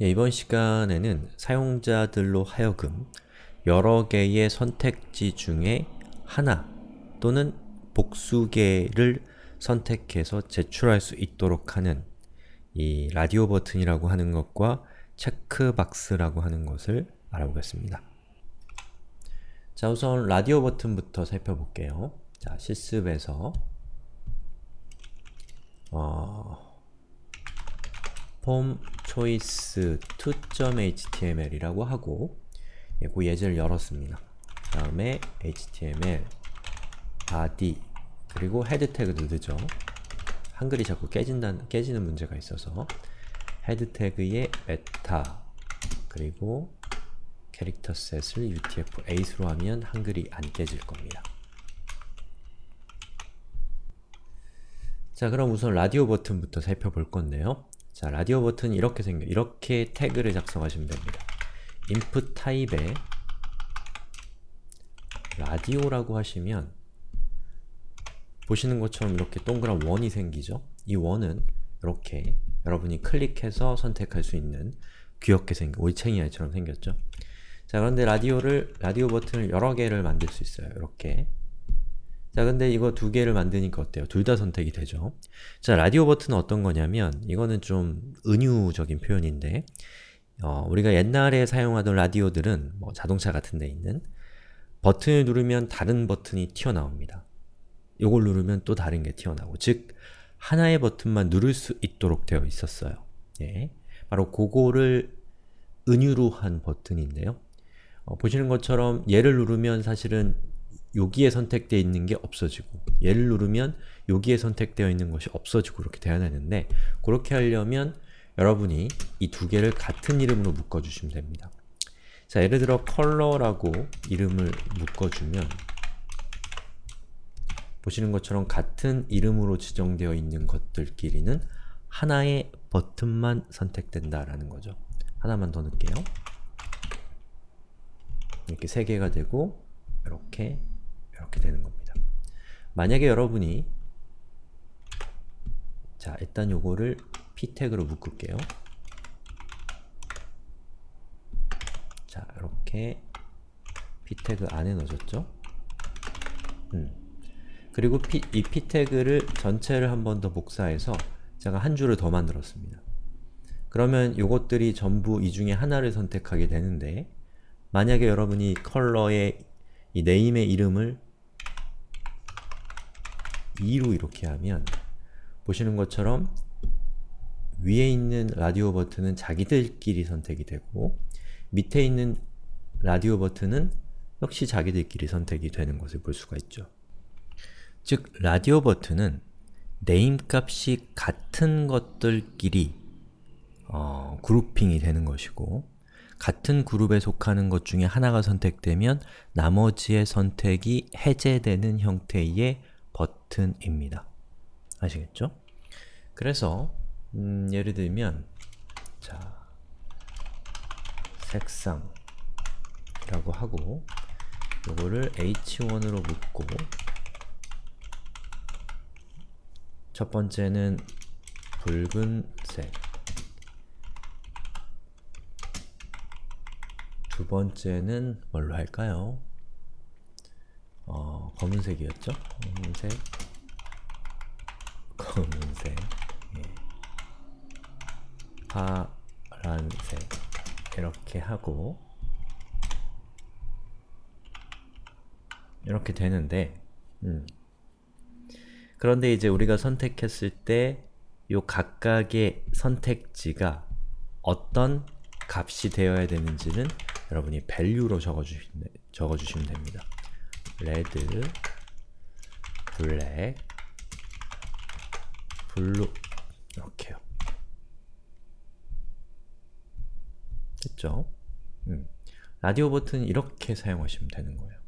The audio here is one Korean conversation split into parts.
예, 이번 시간에는 사용자들로 하여금 여러 개의 선택지 중에 하나 또는 복수 개를 선택해서 제출할 수 있도록 하는 이 라디오 버튼이라고 하는 것과 체크박스라고 하는 것을 알아보겠습니다. 자, 우선 라디오 버튼부터 살펴볼게요. 자, 실습에서 어, form choice 2.html이라고 하고 예, 그 예제를 열었습니다. 다음에 html body 그리고 head 태그도 넣죠. 한글이 자꾸 깨진다, 깨지는 문제가 있어서 head 태그에 meta 그리고 character set을 utf-8로 하면 한글이 안 깨질 겁니다. 자 그럼 우선 라디오 버튼부터 살펴볼 건데요. 자 라디오 버튼 이렇게 생겨 이렇게 태그를 작성하시면 됩니다. input 타입에 라디오라고 하시면 보시는 것처럼 이렇게 동그란 원이 생기죠? 이 원은 이렇게 여러분이 클릭해서 선택할 수 있는 귀엽게 생긴 올챙이 알처럼 생겼죠? 자 그런데 라디오를 라디오 버튼을 여러 개를 만들 수 있어요. 이렇게 자 근데 이거 두 개를 만드니까 어때요? 둘 다 선택이 되죠. 자 라디오 버튼은 어떤 거냐면 이거는 좀 은유적인 표현인데 어, 우리가 옛날에 사용하던 라디오들은 뭐 자동차 같은 데 있는 버튼을 누르면 다른 버튼이 튀어나옵니다. 이걸 누르면 또 다른 게 튀어나오고 즉 하나의 버튼만 누를 수 있도록 되어 있었어요. 예. 바로 그거를 은유로 한 버튼인데요. 어, 보시는 것처럼 얘를 누르면 사실은 여기에 선택되어 있는 게 없어지고 얘를 누르면 여기에 선택되어 있는 것이 없어지고 그렇게 되어야 되는데 그렇게 하려면 여러분이 이 두 개를 같은 이름으로 묶어주시면 됩니다. 자, 예를 들어 컬러라고 이름을 묶어주면 보시는 것처럼 같은 이름으로 지정되어 있는 것들끼리는 하나의 버튼만 선택된다라는 거죠. 하나만 더 넣을게요. 이렇게 세 개가 되고 이렇게 이렇게 되는 겁니다. 만약에 여러분이 자 일단 요거를 p 태그로 묶을게요. 자 이렇게 p 태그 안에 넣어줬죠. 음. 그리고 P, 이 p 태그를 전체를 한 번 더 복사해서 제가 한 줄을 더 만들었습니다. 그러면 요것들이 전부 이 중에 하나를 선택하게 되는데 만약에 여러분이 컬러의 이 네임의 이름을 2로 이렇게 하면 보시는 것처럼 위에 있는 라디오 버튼은 자기들끼리 선택이 되고 밑에 있는 라디오 버튼은 역시 자기들끼리 선택이 되는 것을 볼 수가 있죠. 즉, 라디오 버튼은 네임 값이 같은 것들끼리 어, 그룹핑이 되는 것이고 같은 그룹에 속하는 것 중에 하나가 선택되면 나머지의 선택이 해제되는 형태의 버튼입니다. 아시겠죠? 그래서 음, 예를 들면 자 색상이라고 하고 요거를 h1으로 묶고 첫 번째는 붉은색 두 번째는 뭘로 할까요? 어, 검은색이었죠? 검은색 검은색 예. 파란색 이렇게 하고 이렇게 되는데 음. 그런데 이제 우리가 선택했을 때 요 각각의 선택지가 어떤 값이 되어야 되는지는 여러분이 value로 적어주시면, 됩니다. 레드, 블랙, blue 이렇게요. 됐죠? 음. 라디오 버튼 이렇게 사용하시면 되는 거예요.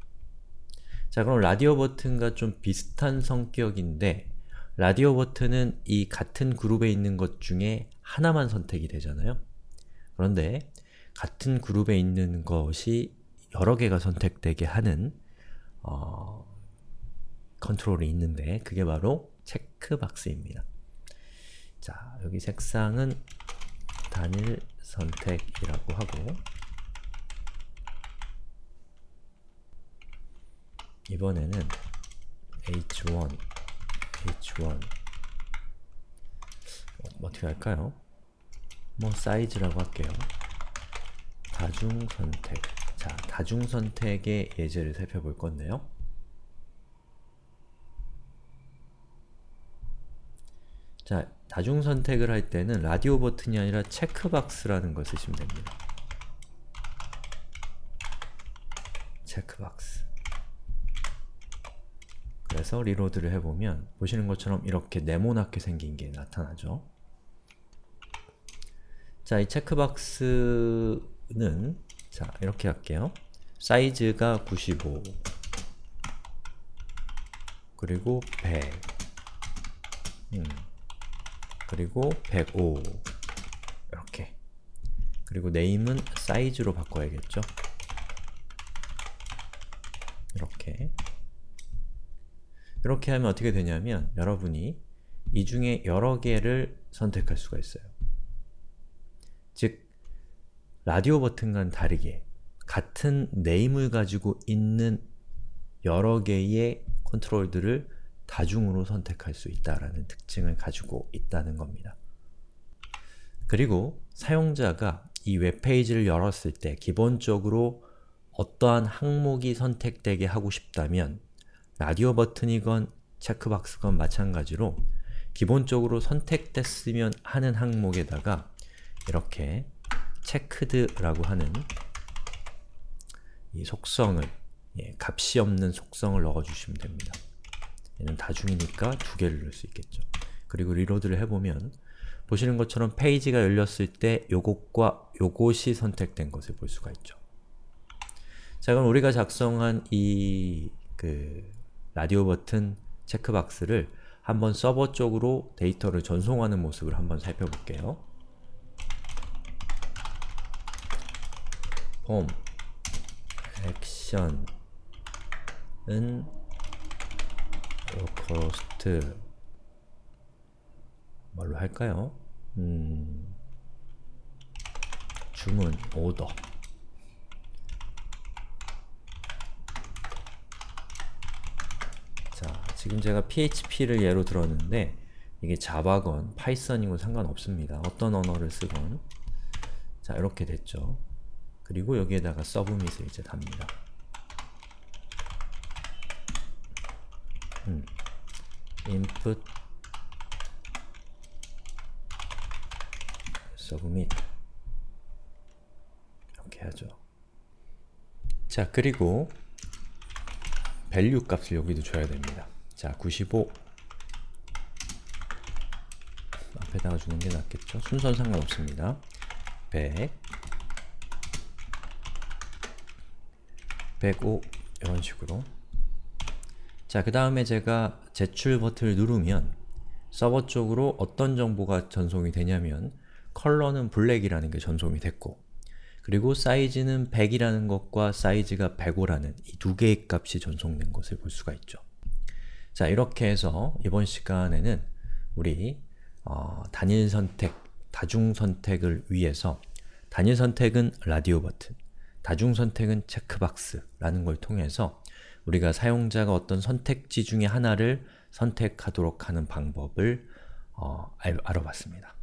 자 그럼 라디오 버튼과 좀 비슷한 성격인데 라디오 버튼은 이 같은 그룹에 있는 것 중에 하나만 선택이 되잖아요. 그런데 같은 그룹에 있는 것이 여러 개가 선택되게 하는 어, 컨트롤이 있는데 그게 바로 체크박스입니다. 자, 여기 색상은 단일 선택이라고 하고 이번에는 h1, h1 어, 어떻게 할까요? 뭐 사이즈라고 할게요. 다중 선택 자, 다중선택의 예제를 살펴볼 건데요. 자, 다중선택을 할 때는 라디오 버튼이 아니라 체크박스라는 걸 쓰시면 됩니다. 체크박스 그래서 리로드를 해보면 보시는 것처럼 이렇게 네모나게 생긴 게 나타나죠. 자, 이 체크박스는 자, 이렇게 할게요. 사이즈가 95 그리고 100 음, 그리고 105 이렇게 그리고 네임은 사이즈로 바꿔야겠죠? 이렇게 이렇게 하면 어떻게 되냐면 여러분이 이 중에 여러 개를 선택할 수가 있어요. 즉, 라디오 버튼과는 다르게 같은 네임을 가지고 있는 여러 개의 컨트롤들을 다중으로 선택할 수 있다라는 특징을 가지고 있다는 겁니다. 그리고 사용자가 이 웹페이지를 열었을 때 기본적으로 어떠한 항목이 선택되게 하고 싶다면 라디오 버튼이건 체크박스건 마찬가지로 기본적으로 선택됐으면 하는 항목에다가 이렇게 checked라고 하는 이 속성을 예, 값이 없는 속성을 넣어주시면 됩니다. 얘는 다중이니까 두 개를 넣을 수 있겠죠. 그리고 reload를 해보면 보시는 것처럼 페이지가 열렸을 때 요것과 요것이 선택된 것을 볼 수가 있죠. 자 그럼 우리가 작성한 이 그 라디오 버튼 체크박스를 한번 서버 쪽으로 데이터를 전송하는 모습을 한번 살펴볼게요. form action은 localhost 뭘로 할까요? 음, 주문, 오더 자, 지금 제가 PHP를 예로 들었는데 이게 자바건, 파이썬이건 상관없습니다. 어떤 언어를 쓰건 자, 이렇게 됐죠. 그리고 여기에다가 서브밋을 이제 답니다. 음, input submit 이렇게 하죠. 자, 그리고 value 값을 여기도 줘야 됩니다. 자, 95 앞에다가 주는 게 낫겠죠? 순서는 상관없습니다. 100 105 이런 식으로 자, 그 다음에 제가 제출 버튼을 누르면 서버 쪽으로 어떤 정보가 전송이 되냐면 컬러는 블랙이라는 게 전송이 됐고 그리고 사이즈는 100이라는 것과 사이즈가 105라는 이 두 개의 값이 전송된 것을 볼 수가 있죠. 자, 이렇게 해서 이번 시간에는 우리 어, 단일 선택, 다중 선택을 위해서 단일 선택은 라디오 버튼, 다중 선택은 체크박스라는 걸 통해서 우리가 사용자가 어떤 선택지 중에 하나를 선택하도록 하는 방법을 어, 알, 아봤습니다